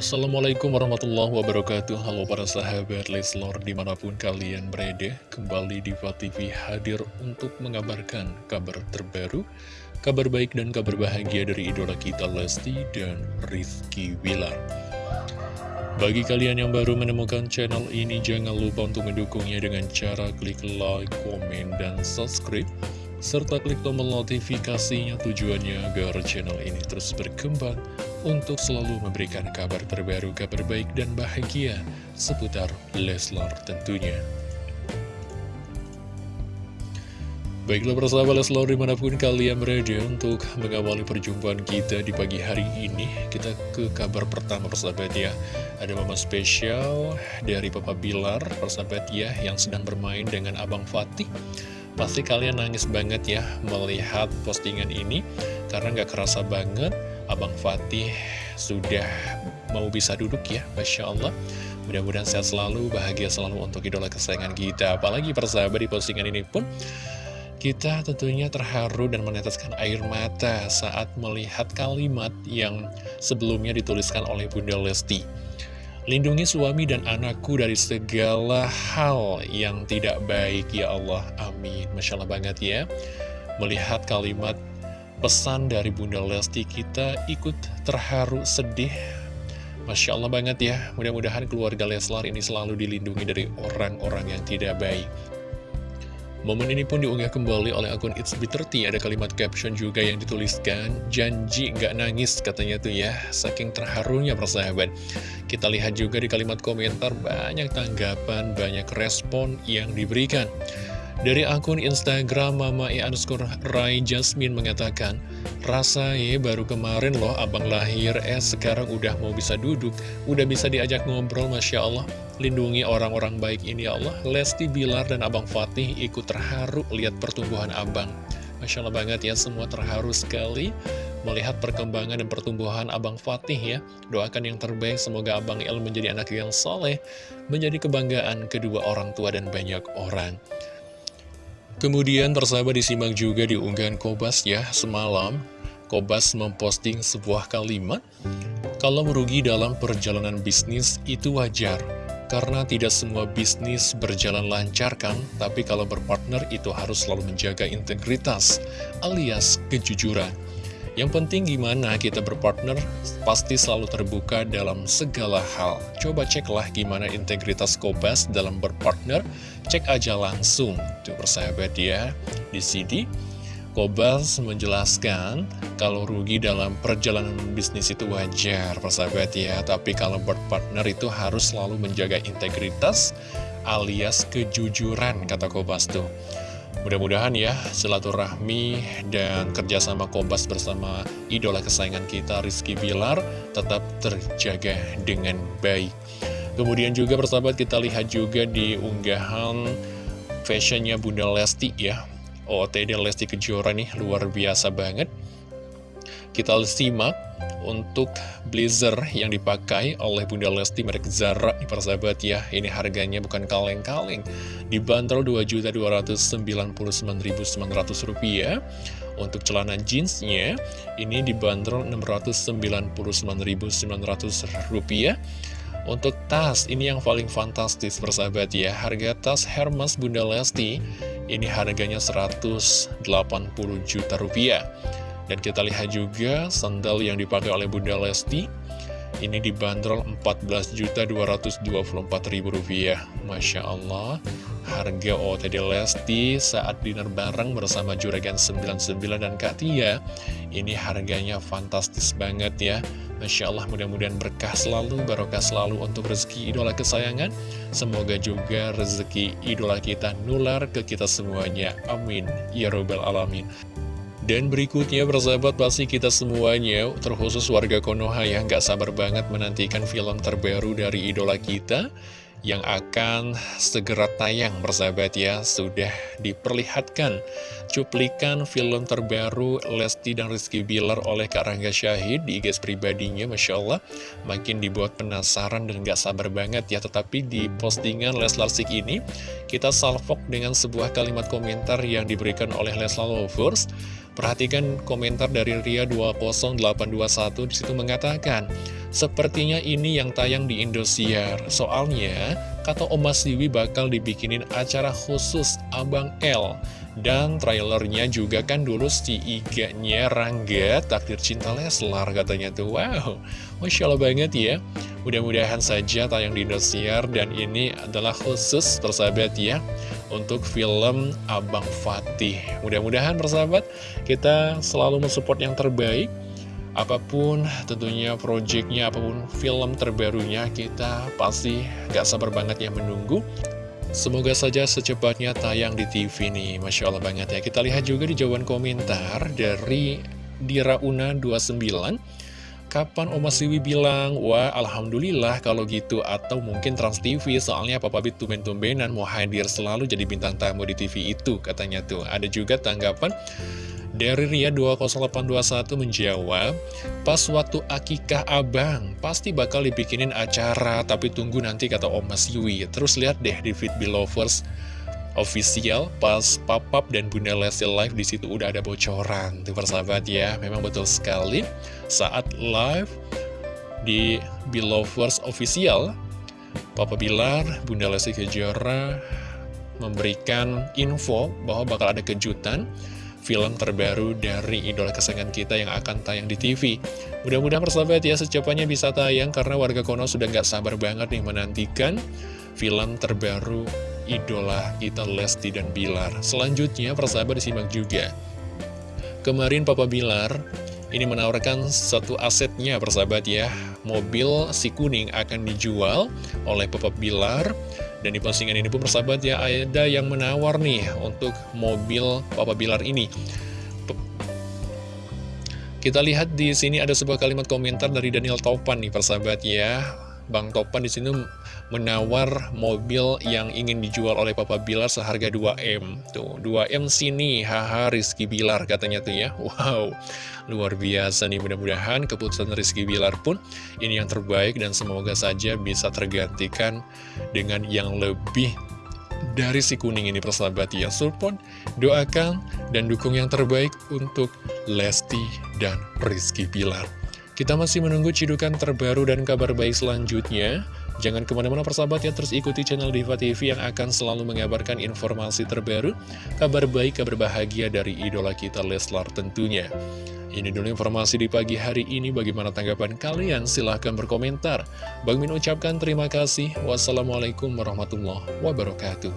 Assalamualaikum warahmatullahi wabarakatuh. Halo para sahabat Leslor di mana pun kalian berada Kembali di TV hadir untuk mengabarkan kabar terbaru Kabar baik dan kabar bahagia dari idola kita Lesti dan Rizky Wilar Bagi kalian yang baru menemukan channel ini Jangan lupa untuk mendukungnya dengan cara klik like, komen, dan subscribe serta klik tombol notifikasinya tujuannya agar channel ini terus berkembang untuk selalu memberikan kabar terbaru, kabar baik dan bahagia seputar Leslar tentunya. Baiklah persahabat Leslar di mana pun kalian berada untuk mengawali perjumpaan kita di pagi hari ini Kita ke kabar pertama persahabat ya Ada mama spesial dari Papa Bilar persahabat ya Yang sedang bermain dengan Abang Fatih Pasti kalian nangis banget ya melihat postingan ini Karena nggak kerasa banget Abang Fatih sudah mau bisa duduk ya Masya Allah Mudah-mudahan sehat selalu, bahagia selalu untuk idola kesayangan kita Apalagi persahabat di postingan ini pun kita tentunya terharu dan meneteskan air mata saat melihat kalimat yang sebelumnya dituliskan oleh Bunda Lesti Lindungi suami dan anakku dari segala hal yang tidak baik ya Allah. Amin. Masya Allah banget ya. Melihat kalimat pesan dari Bunda Lesti kita ikut terharu sedih. Masya Allah banget ya. Mudah-mudahan keluarga Leslar ini selalu dilindungi dari orang-orang yang tidak baik. Momen ini pun diunggah kembali oleh akun It's Be30 Ada kalimat caption juga yang dituliskan Janji nggak nangis katanya tuh ya Saking terharunya persahabat Kita lihat juga di kalimat komentar Banyak tanggapan, banyak respon yang diberikan dari akun Instagram Mama E underscore Rai Jasmine mengatakan, Rasanya baru kemarin loh abang lahir, eh sekarang udah mau bisa duduk, udah bisa diajak ngobrol, Masya Allah. Lindungi orang-orang baik ini ya Allah. Lesti Bilar dan Abang Fatih ikut terharu lihat pertumbuhan abang. Masya Allah banget ya, semua terharu sekali melihat perkembangan dan pertumbuhan Abang Fatih ya. Doakan yang terbaik, semoga Abang El menjadi anak yang soleh, menjadi kebanggaan kedua orang tua dan banyak orang. Kemudian persahabat disimak juga di unggahan Kobas ya semalam Kobas memposting sebuah kalimat Kalau merugi dalam perjalanan bisnis itu wajar Karena tidak semua bisnis berjalan lancar kan Tapi kalau berpartner itu harus selalu menjaga integritas alias kejujuran yang penting gimana kita berpartner pasti selalu terbuka dalam segala hal. Coba ceklah gimana integritas Kobas dalam berpartner, cek aja langsung. Tuh persahabat ya, di sini Kobas menjelaskan kalau rugi dalam perjalanan bisnis itu wajar persahabat ya. Tapi kalau berpartner itu harus selalu menjaga integritas alias kejujuran kata Kobas tuh. Mudah-mudahan ya silaturahmi dan kerjasama Kobas bersama idola kesayangan kita Rizky Bilar tetap terjaga dengan baik. Kemudian juga persahabat kita lihat juga di unggahan fashionnya Bunda Lesti ya. OOTD Lesti Kejora nih luar biasa banget. Kita simak untuk blazer yang dipakai oleh Bunda Lesti merek Zara nih persahabat ya ini harganya bukan kaleng-kaleng dibanderol Rp2.299.900 rupiah untuk celana jeansnya ini dibanderol Rp699.900 rupiah untuk tas ini yang paling fantastis persahabat ya. Harga tas Hermes Bunda Lesti ini harganya 180 juta rupiah. Dan kita lihat juga sandal yang dipakai oleh Bunda Lesti Ini dibanderol Rp14.224.000 Masya Allah Harga OTD Lesti saat dinner bareng bersama Juragan 99 dan Kak Tia Ini harganya fantastis banget ya Masya Allah mudah-mudahan berkah selalu, barokah selalu untuk rezeki idola kesayangan. Semoga juga rezeki idola kita nular ke kita semuanya. Amin. Ya Robbal Alamin. Dan berikutnya persahabat pasti kita semuanya terkhusus warga Konoha yang gak sabar banget menantikan film terbaru dari idola kita yang akan segera tayang persahabat ya. Sudah diperlihatkan cuplikan film terbaru Lesti dan Rizky Bilar oleh Kak Rangga Syahid di IG pribadinya Masya Allah makin dibuat penasaran dan gak sabar banget ya tetapi di postingan Leslar Sik ini kita salvok dengan sebuah kalimat komentar yang diberikan oleh Leslar Lovers Perhatikan komentar dari Ria 20821 di situ mengatakan Sepertinya ini yang tayang di Indosiar. Soalnya, kata Oma Siwi bakal dibikinin acara khusus Abang L. Dan trailernya juga kan dulu si iganya Rangga Takdir Cinta Leslar katanya tuh. Wow, Masya Allah banget ya. Mudah-mudahan saja tayang di Indosiar dan ini adalah khusus persahabat ya untuk film Abang Fatih. Mudah-mudahan persahabat kita selalu mensupport yang terbaik. Apa pun tentunya proyeknya, apa pun film terbarunya kita pasti gak sabar banget ya menunggu. Semoga saja secepatnya tayang di TV nih, Masya Allah banget ya. Kita lihat juga di jawaban komentar dari Dirauna29. Kapan Oma Siwi bilang, wah Alhamdulillah kalau gitu Atau mungkin Trans TV, soalnya Papa Bit tumben-tumbenan mau hadir selalu jadi bintang tamu di TV itu Katanya tuh, ada juga tanggapan dari Ria 20821 menjawab Pas waktu akikah abang, pasti bakal dibikinin acara Tapi tunggu nanti kata Oma Siwi Terus lihat deh di Fit Belovers official pas papap dan Bunda Lesti live di situ udah ada bocoran. Tuh persahabat ya memang betul sekali. Saat live di Belovers official Papa Bilar Bunda Lesti Kejora memberikan info bahwa bakal ada kejutan film terbaru dari idola kesayangan kita yang akan tayang di TV. Mudah-mudahan persahabat ya secepatnya bisa tayang karena warga Kono sudah nggak sabar banget nih menantikan film terbaru idola kita Lesti dan Bilar. Selanjutnya persahabat disimak juga. Kemarin Papa Bilar ini menawarkan satu asetnya persahabat ya. Mobil si kuning akan dijual oleh Papa Bilar. Dan di postingan ini pun persahabat ya ada yang menawar nih untuk mobil Papa Bilar ini. Kita lihat di sini ada sebuah kalimat komentar dari Daniel Topan nih persahabat ya. Bang Topan di sini menawar mobil yang ingin dijual oleh Papa Bilar seharga 2M. Tuh, 2M sini, haha Rizky Bilar katanya tuh ya. Wow, luar biasa nih mudah-mudahan keputusan Rizky Bilar pun ini yang terbaik dan semoga saja bisa tergantikan dengan yang lebih dari si kuning ini persahabat ya support, doakan dan dukung yang terbaik untuk Lesti dan Rizky Bilar. Kita masih menunggu cidukan terbaru dan kabar baik selanjutnya. Jangan ke mana-mana persahabat ya, terus ikuti channel Diva TV yang akan selalu mengabarkan informasi terbaru, kabar baik, kabar bahagia dari idola kita Leslar tentunya. Ini dulu informasi di pagi hari ini, bagaimana tanggapan kalian? Silahkan berkomentar. Bang Min ucapkan terima kasih. Wassalamualaikum warahmatullahi wabarakatuh.